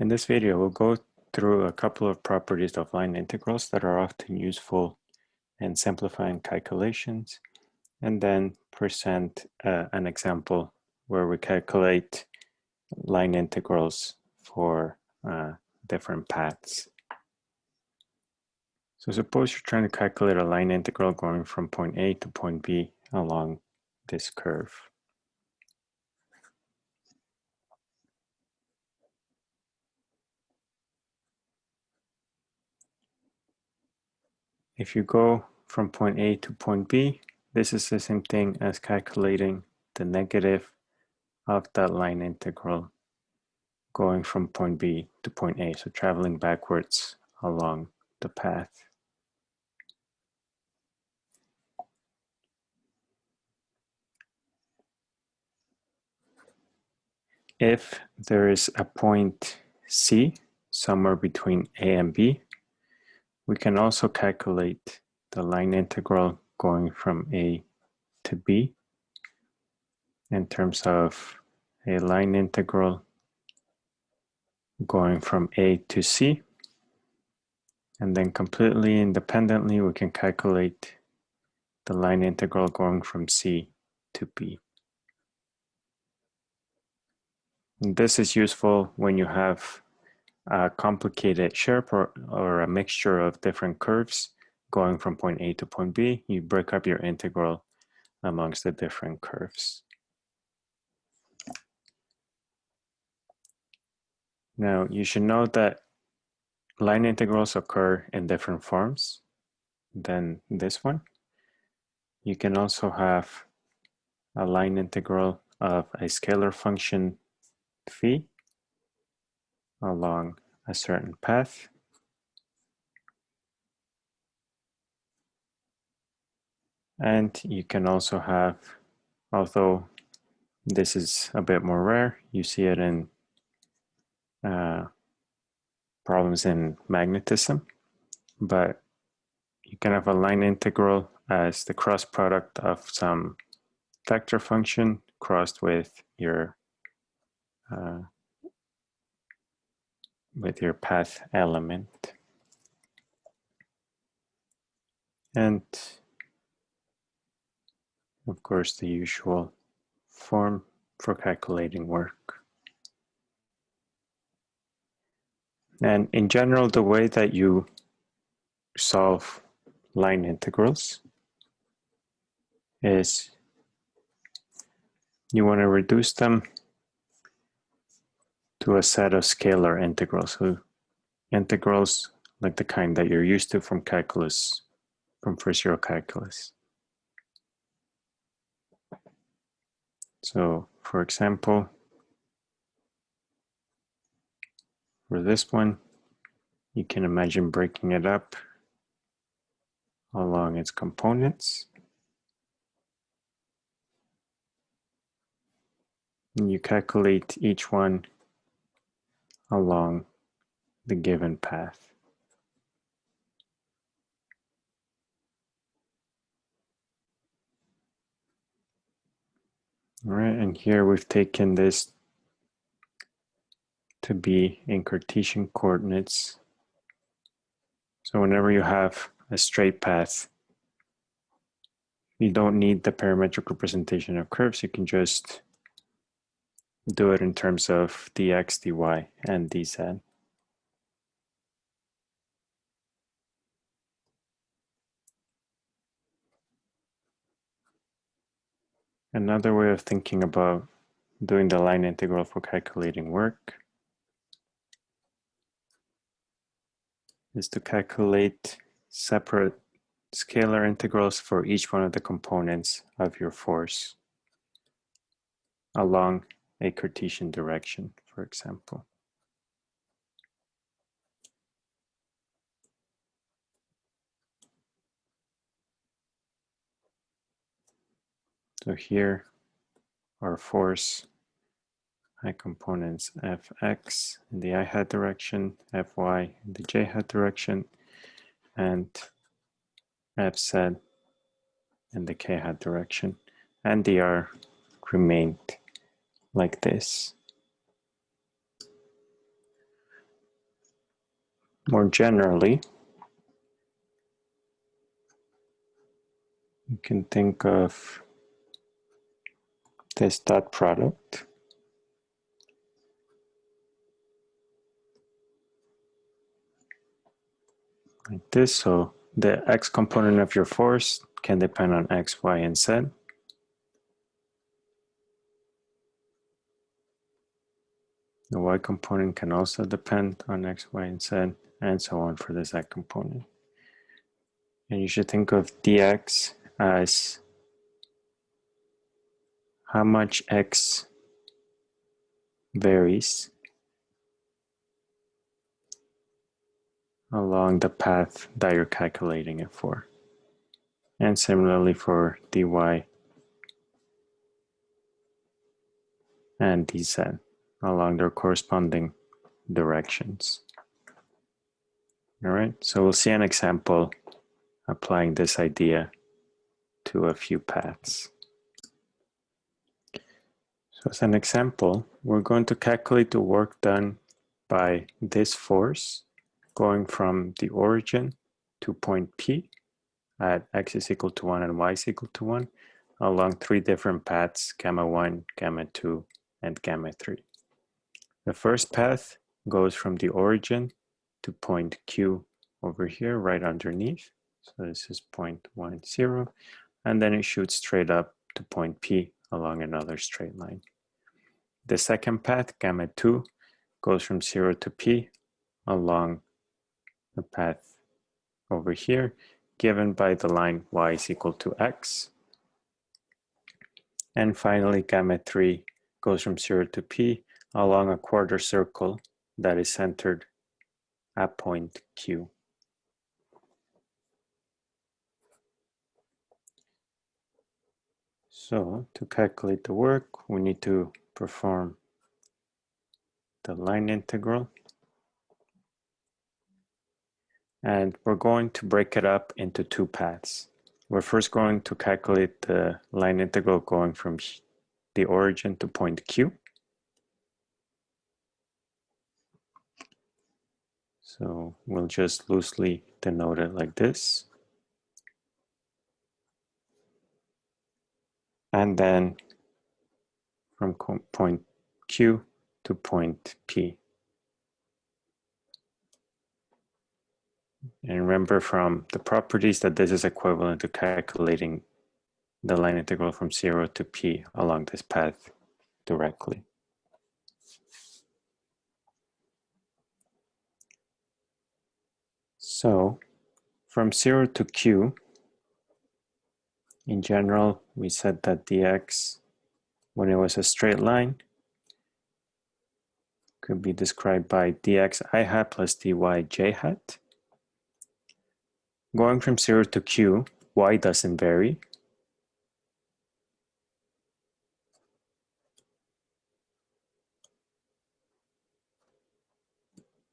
In this video, we'll go through a couple of properties of line integrals that are often useful in simplifying calculations, and then present uh, an example where we calculate line integrals for uh, different paths. So suppose you're trying to calculate a line integral going from point A to point B along this curve. If you go from point A to point B, this is the same thing as calculating the negative of that line integral going from point B to point A, so traveling backwards along the path. If there is a point C somewhere between A and B, we can also calculate the line integral going from A to B in terms of a line integral going from A to C. And then completely independently, we can calculate the line integral going from C to B. And this is useful when you have a complicated shape or, or a mixture of different curves going from point A to point B, you break up your integral amongst the different curves. Now, you should know that line integrals occur in different forms than this one. You can also have a line integral of a scalar function phi along a certain path. And you can also have, although this is a bit more rare, you see it in uh, problems in magnetism, but you can have a line integral as the cross product of some vector function crossed with your uh, with your path element. And of course the usual form for calculating work. And in general, the way that you solve line integrals is you want to reduce them to a set of scalar integrals. So integrals like the kind that you're used to from calculus, from first year calculus. So for example, for this one, you can imagine breaking it up along its components. And you calculate each one along the given path. All right, and here we've taken this to be in Cartesian coordinates. So whenever you have a straight path, you don't need the parametric representation of curves. You can just do it in terms of dx, dy, and dz. Another way of thinking about doing the line integral for calculating work is to calculate separate scalar integrals for each one of the components of your force along a Cartesian direction, for example. So here our force i components fx in the i hat direction, fy in the j hat direction, and fz in the k hat direction, and dr remained like this. more generally, you can think of this dot product like this. So the x component of your force can depend on x, y, and z. The y component can also depend on x, y, and z, and so on for the z component. And you should think of dx as how much x varies along the path that you're calculating it for. And similarly for dy and dz along their corresponding directions. All right, so we'll see an example applying this idea to a few paths. So as an example, we're going to calculate the work done by this force going from the origin to point P at x is equal to 1 and y is equal to 1 along three different paths, gamma 1, gamma 2, and gamma 3. The first path goes from the origin to point Q over here, right underneath. So this is point 1, 0. And then it shoots straight up to point P along another straight line. The second path, gamma 2, goes from 0 to P along the path over here given by the line y is equal to x. And finally, gamma 3 goes from 0 to p along a quarter circle that is centered at point Q. So to calculate the work, we need to perform the line integral and we're going to break it up into two paths. We're first going to calculate the line integral going from the origin to point Q. So we'll just loosely denote it like this. And then from point Q to point P. And remember from the properties that this is equivalent to calculating the line integral from 0 to p along this path directly. So from 0 to q, in general, we said that dx, when it was a straight line, could be described by dx i hat plus dy j hat. Going from 0 to q, y doesn't vary.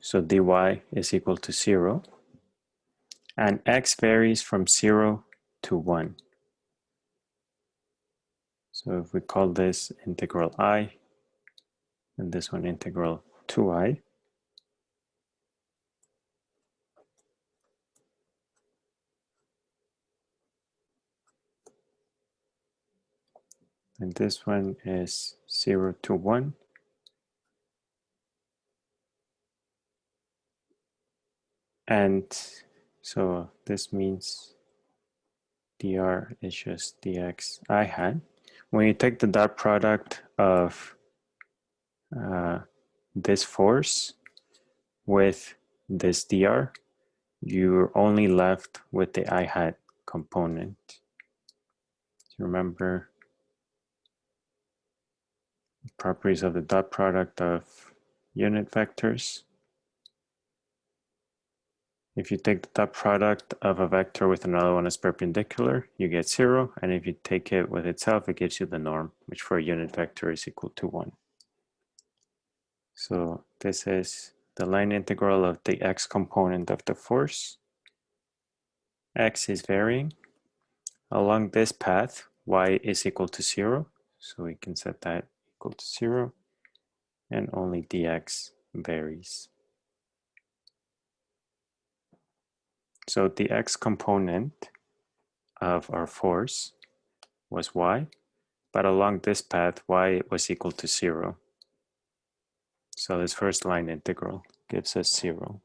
So dy is equal to 0. And x varies from 0 to 1. So if we call this integral i, and this one integral 2i, and this one is 0 to 1. And so this means dr is just dx i hat. When you take the dot product of uh, this force with this dr, you're only left with the i hat component. So Remember, properties of the dot product of unit vectors. If you take the dot product of a vector with another one as perpendicular, you get zero. And if you take it with itself, it gives you the norm, which for a unit vector is equal to one. So this is the line integral of the x component of the force. x is varying. Along this path, y is equal to zero. So we can set that equal to zero and only dx varies. So the x component of our force was y, but along this path, y was equal to zero. So this first line integral gives us zero.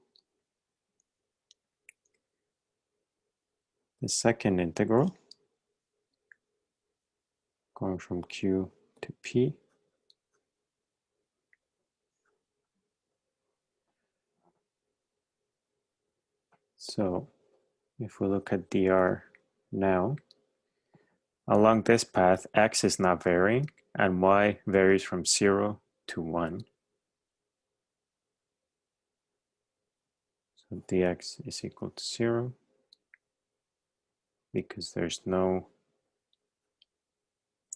The second integral, going from q to p, So if we look at dr now, along this path, x is not varying and y varies from 0 to 1. So dx is equal to 0 because there's no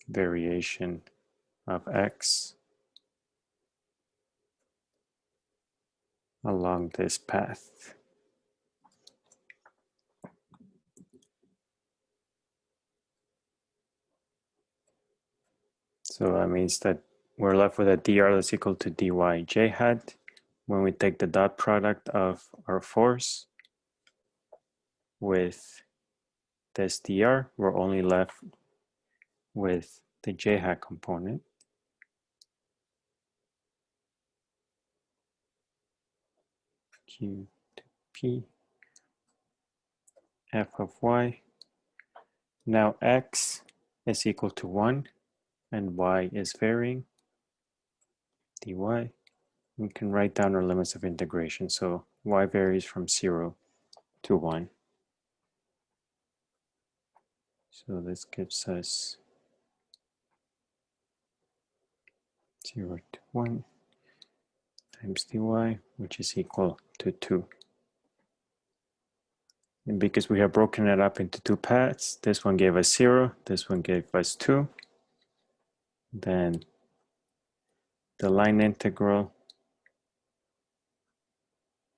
variation of x along this path. So that means that we're left with a dr that's equal to dy j hat. When we take the dot product of our force with this dr, we're only left with the j hat component. Q to P f of y. Now x is equal to 1 and y is varying, dy, we can write down our limits of integration. So y varies from 0 to 1. So this gives us 0 to 1 times dy, which is equal to 2. And because we have broken it up into two paths, this one gave us 0, this one gave us 2 then the line integral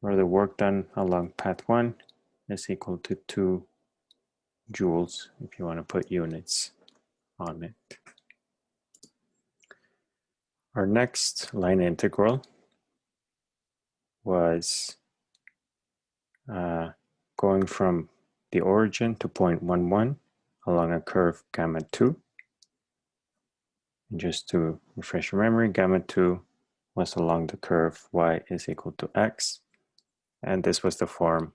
or the work done along path 1 is equal to 2 joules if you want to put units on it. Our next line integral was uh, going from the origin to point 1, 1 along a curve gamma 2 just to refresh your memory, gamma 2 was along the curve y is equal to x, and this was the form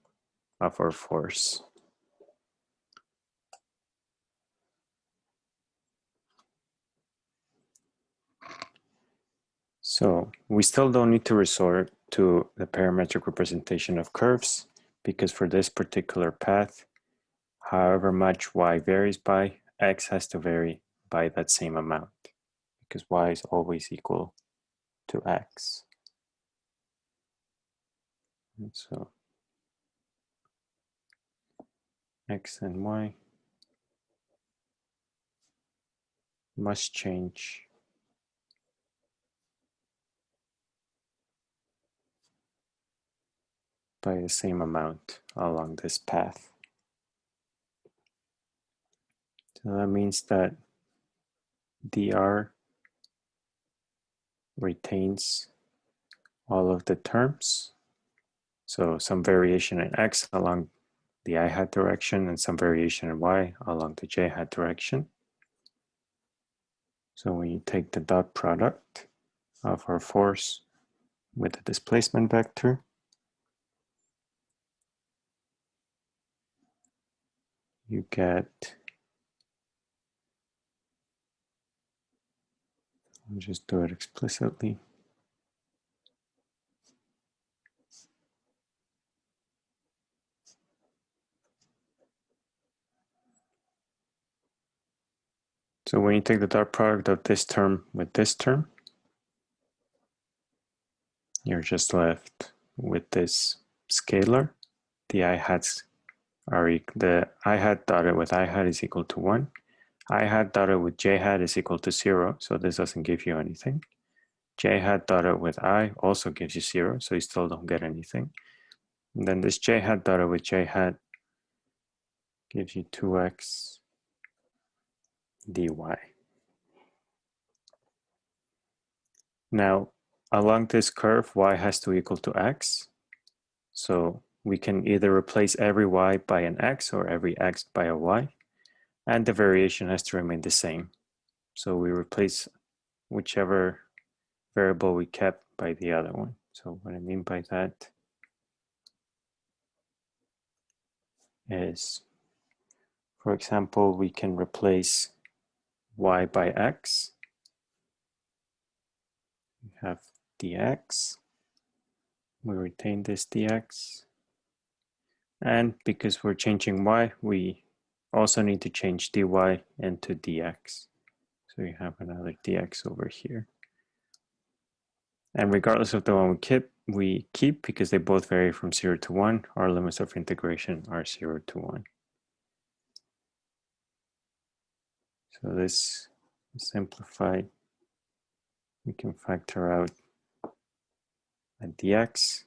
of our force. So we still don't need to resort to the parametric representation of curves because for this particular path, however much y varies by, x has to vary by that same amount because y is always equal to x. And so x and y must change by the same amount along this path. So that means that dr retains all of the terms. So some variation in x along the i hat direction and some variation in y along the j hat direction. So when you take the dot product of our force with the displacement vector, you get I'll just do it explicitly. So when you take the dot product of this term with this term, you're just left with this scalar. The i hats are the i hat dotted with i hat is equal to one i hat dotted with j hat is equal to zero, so this doesn't give you anything. j hat dotted with i also gives you zero, so you still don't get anything. And then this j hat dotted with j hat gives you 2x dy. Now, along this curve, y has to equal to x. So we can either replace every y by an x or every x by a y, and the variation has to remain the same. So we replace whichever variable we kept by the other one. So what I mean by that is, for example, we can replace y by x. We have dx. We retain this dx. And because we're changing y, we also need to change dy into dx. So we have another dx over here. And regardless of the one we keep, we keep because they both vary from 0 to 1, our limits of integration are 0 to 1. So this simplified, we can factor out a dx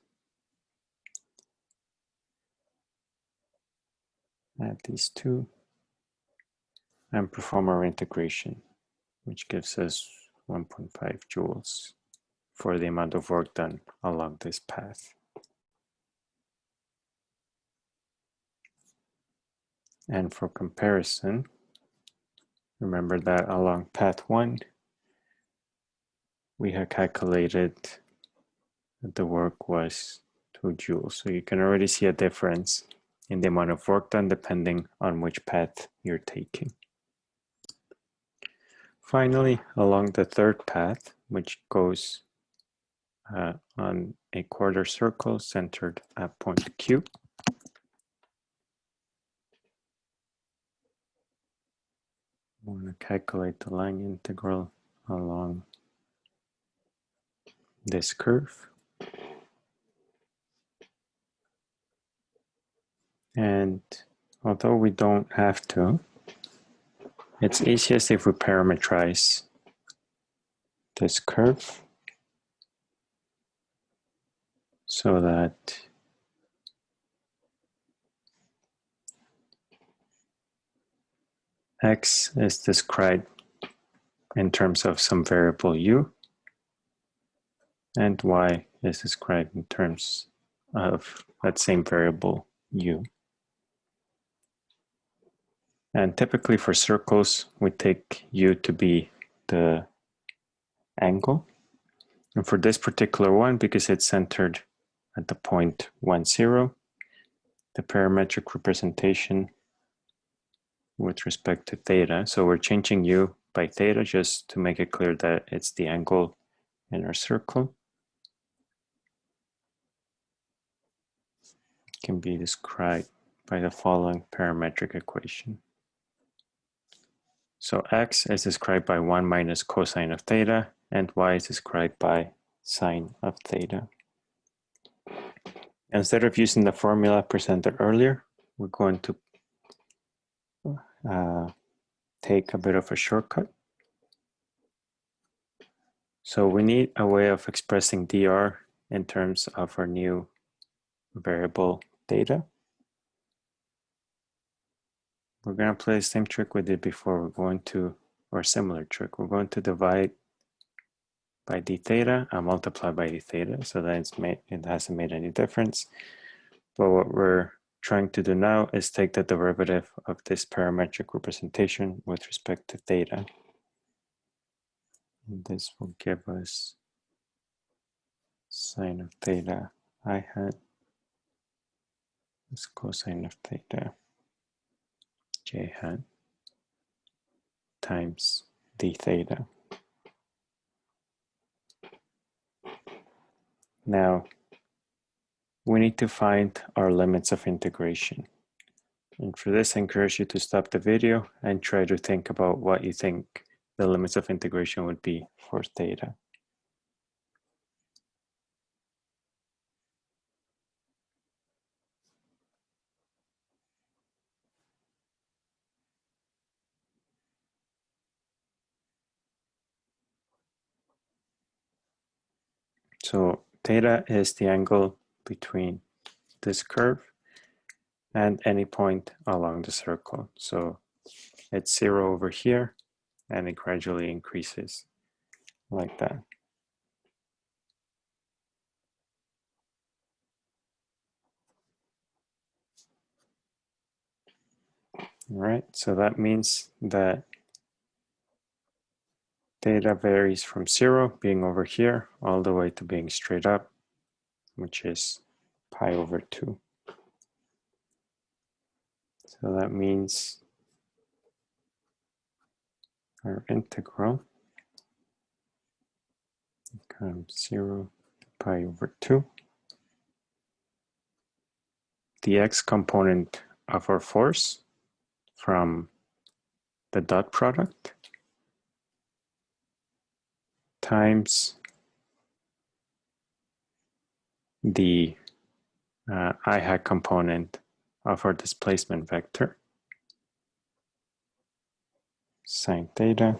add these two and perform our integration, which gives us 1.5 joules for the amount of work done along this path. And for comparison, remember that along path one, we had calculated that the work was 2 joules. So you can already see a difference in the amount of work done depending on which path you're taking. Finally, along the third path, which goes uh, on a quarter circle centered at point Q. I want to calculate the line integral along this curve. And although we don't have to, it's easiest if we parameterize this curve so that x is described in terms of some variable u and y is described in terms of that same variable u. And typically for circles, we take u to be the angle. And for this particular one, because it's centered at the point 1, 0, the parametric representation with respect to theta. So we're changing u by theta just to make it clear that it's the angle in our circle. Can be described by the following parametric equation. So x is described by 1 minus cosine of theta, and y is described by sine of theta. Instead of using the formula presented earlier, we're going to uh, take a bit of a shortcut. So we need a way of expressing dr in terms of our new variable theta. We're going to play the same trick we did before. We're going to, or similar trick, we're going to divide by d theta and multiply by d theta. So that it's made, it hasn't made any difference. But what we're trying to do now is take the derivative of this parametric representation with respect to theta. And this will give us sine of theta i hat is cosine of theta j hat times d theta. Now, we need to find our limits of integration. And for this, I encourage you to stop the video and try to think about what you think the limits of integration would be for theta. So theta is the angle between this curve and any point along the circle. So it's zero over here and it gradually increases like that. All right, so that means that theta varies from zero, being over here, all the way to being straight up, which is pi over 2. So that means our integral becomes 0 to pi over 2. The x component of our force from the dot product times the uh, i hat component of our displacement vector sine theta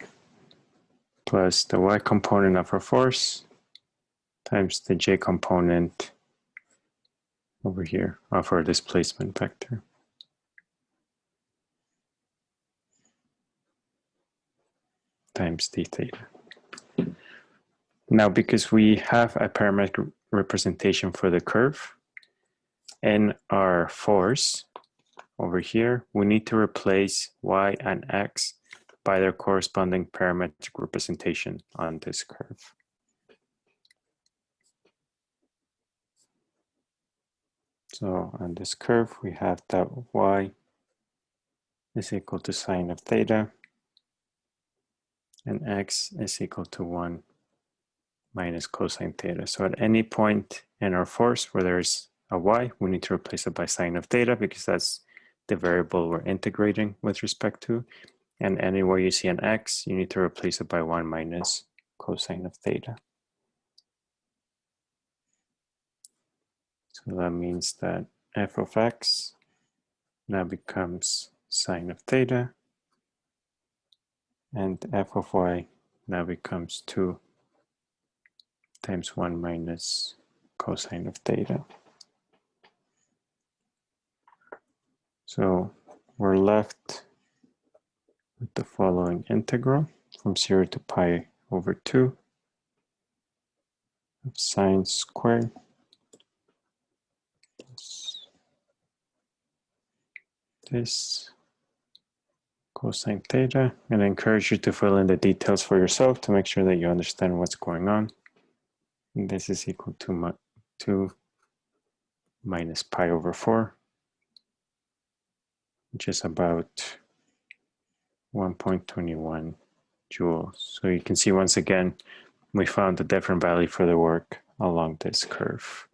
plus the y component of our force times the j component over here of our displacement vector. times d theta. Now, because we have a parametric representation for the curve and our force over here, we need to replace y and x by their corresponding parametric representation on this curve. So on this curve, we have that y is equal to sine of theta and x is equal to 1 minus cosine theta. So at any point in our force where there's a y, we need to replace it by sine of theta because that's the variable we're integrating with respect to. And anywhere you see an x, you need to replace it by 1 minus cosine of theta. So that means that f of x now becomes sine of theta and f of y now becomes 2 times 1 minus cosine of theta. So we're left with the following integral from 0 to pi over 2 of sine squared plus this cosine theta and I encourage you to fill in the details for yourself to make sure that you understand what's going on. This is equal to 2 minus pi over 4, which is about 1.21 joules. So you can see once again, we found a different value for the work along this curve.